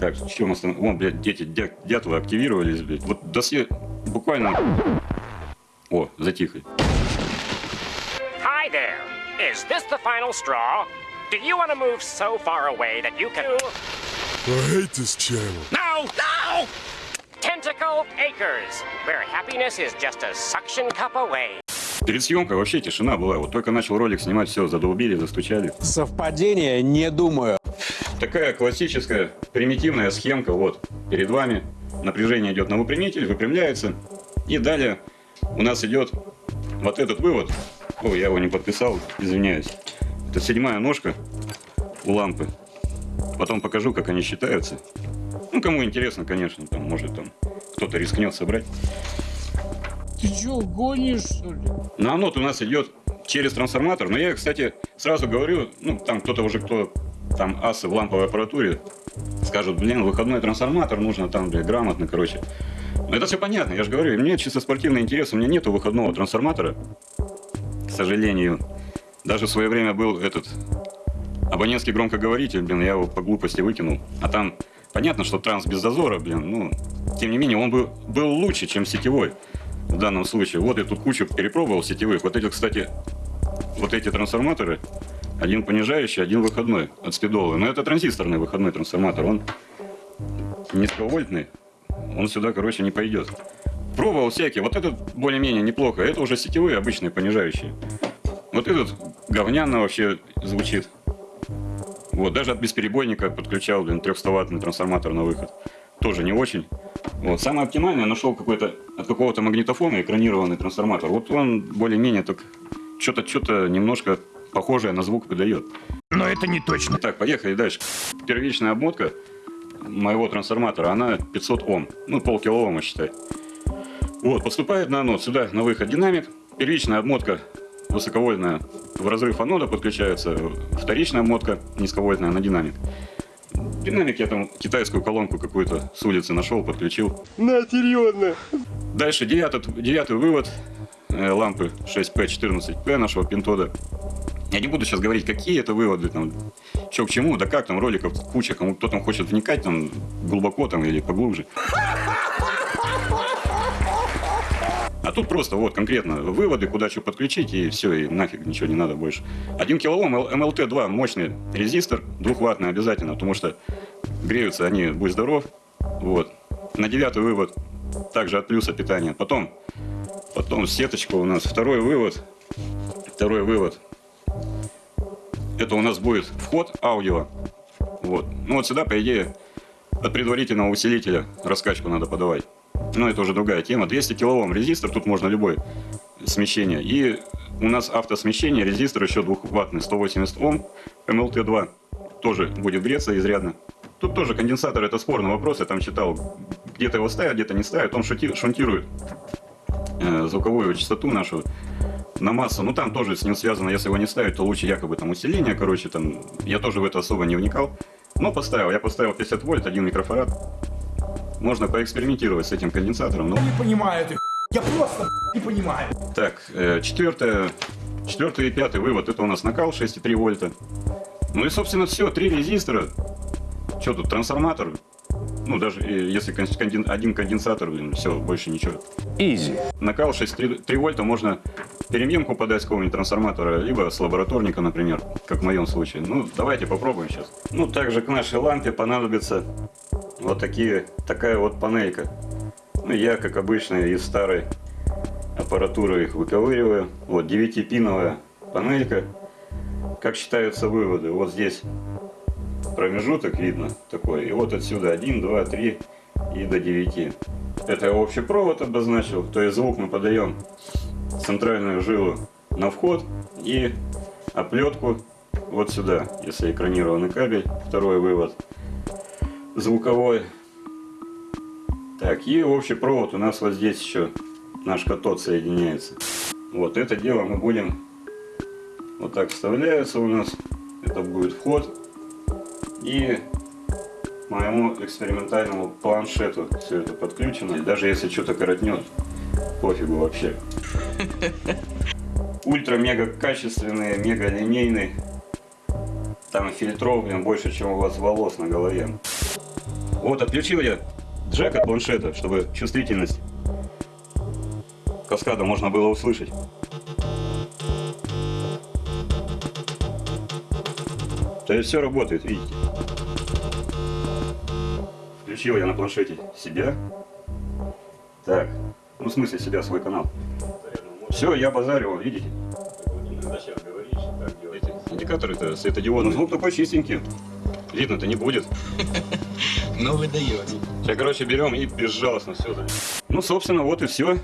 Так, что у нас там? Вон, блядь, дети дя- дятлы активировались, блядь. Вот до се- буквально... О, затихли. Hi there. Is this the final straw? Do you want to move so far away that you can. I hate this channel. No! No! Tentacle Acres, where happiness is just a suction cup away. Перед съемкой вообще тишина была. Вот только начал ролик снимать, все, задолбили, застучали. Совпадение? Не думаю. Такая классическая примитивная схемка. Вот, перед вами напряжение идет на выпрямитель, выпрямляется. И далее у нас идет вот этот вывод. О, я его не подписал, извиняюсь. Это седьмая ножка у лампы. Потом покажу, как они считаются. Ну, кому интересно, конечно, там, может, там кто-то рискнет собрать. Ты чё, гонишь, что ли? На анод у нас идет через трансформатор. Но я, кстати, сразу говорю, ну, там кто-то уже, кто там асы в ламповой аппаратуре, скажут, блин, выходной трансформатор нужно там, блин, грамотно, короче. Но это все понятно, я же говорю, мне чисто спортивный интерес, у меня нету выходного трансформатора, к сожалению. Даже в свое время был этот абонентский громкоговоритель, блин, я его по глупости выкинул. А там понятно, что транс без зазора, блин, ну, тем не менее, он был, был лучше, чем сетевой в данном случае. Вот я тут кучу перепробовал сетевых. Вот эти, кстати, вот эти трансформаторы, один понижающий, один выходной от спидолы. Но это транзисторный выходной трансформатор, он низковольтный, он сюда, короче, не пойдет. Пробовал всякие, вот этот более-менее неплохо, это уже сетевые обычные понижающие. Вот этот говняно вообще звучит. Вот, даже от бесперебойника подключал, блин, 300-ваттный трансформатор на выход. Тоже не очень. Вот, самое оптимальное нашел какой-то от какого-то магнитофона экранированный трансформатор. Вот он более-менее так что-то что-то немножко похожее на звук выдает. Но это не точно. Так, поехали дальше. Первичная обмотка моего трансформатора, она 500 Ом. Ну, полкилоома считай. Вот, поступает на анод. Сюда на выход динамик. Первичная обмотка высоковольтная в разрыв анода подключается. Вторичная обмотка низковольтная на динамик. Динамик я там китайскую колонку какую-то с улицы нашел, подключил. На, серьезно. Дальше девятый, девятый вывод э, лампы 6P14P нашего пинтода. Я не буду сейчас говорить, какие это выводы, там, что к чему, да как там, роликов куча, кому кто там хочет вникать там глубоко там или поглубже. А тут просто вот конкретно выводы, куда что подключить, и все, и нафиг ничего не надо больше. 1 килоом МЛТ-2 мощный резистор, двухваттный обязательно, потому что греются они, будь здоров. Вот. На девятый вывод также от плюса питания. Потом, потом сеточка у нас, второй вывод, второй вывод. Это у нас будет вход аудио. Вот. Ну вот сюда, по идее, от предварительного усилителя раскачку надо подавать. Но это уже другая тема. 200 килоом резистор, тут можно любой смещение. И у нас автосмещение, резистор еще двухваттный, 180 Ом, МЛТ-2 тоже будет греться изрядно. Тут тоже конденсатор, это спорный вопрос, я там читал, где-то его ставят, где-то не ставят, он шути- шунтирует э, звуковую частоту нашу на массу. Ну там тоже с ним связано, если его не ставить, то лучше якобы там усиление, короче, там, я тоже в это особо не вникал. Но поставил, я поставил 50 вольт, один микрофарад. Можно поэкспериментировать с этим конденсатором. но- не понимаю этих Я просто не понимаю. Так, э, четвертое, четвертый и пятый вывод, это у нас накал 6,3 вольта. Ну и, собственно, все, три резистора. Что тут, трансформатор? Ну, даже э, если кон- конден- один конденсатор, блин, все, больше ничего. Изи. Накал 6,3 вольта можно перемемку подать с какого-нибудь трансформатора, либо с лабораторника, например, как в моем случае. Ну, давайте попробуем сейчас. Ну, также к нашей лампе понадобится вот такие, такая вот панелька. Ну, я, как обычно, из старой аппаратуры их выковыриваю. Вот 9-пиновая панелька. Как считаются выводы? Вот здесь промежуток видно такой. И вот отсюда 1, 2, 3 и до 9. Это я общий провод обозначил. То есть звук мы подаем центральную жилу на вход и оплетку вот сюда, если экранированный кабель, второй вывод звуковой. Так, и общий провод у нас вот здесь еще наш катод соединяется. Вот это дело мы будем вот так вставляется у нас. Это будет вход. И моему экспериментальному планшету все это подключено. И даже если что-то коротнет, пофигу вообще. Ультра-мега качественные, мега линейные. Там фильтров, больше, чем у вас волос на голове. Вот, отключил я джек от планшета, чтобы чувствительность каскада можно было услышать. То есть все работает, видите. Включил я на планшете себя. Так, ну в смысле себя, свой канал. Все, я базарил, видите? Индикаторы-то светодиодные. Звук такой чистенький. Видно-то не будет. Ну вы даете. Сейчас, короче, берем и безжалостно все. Ну, собственно, вот и все.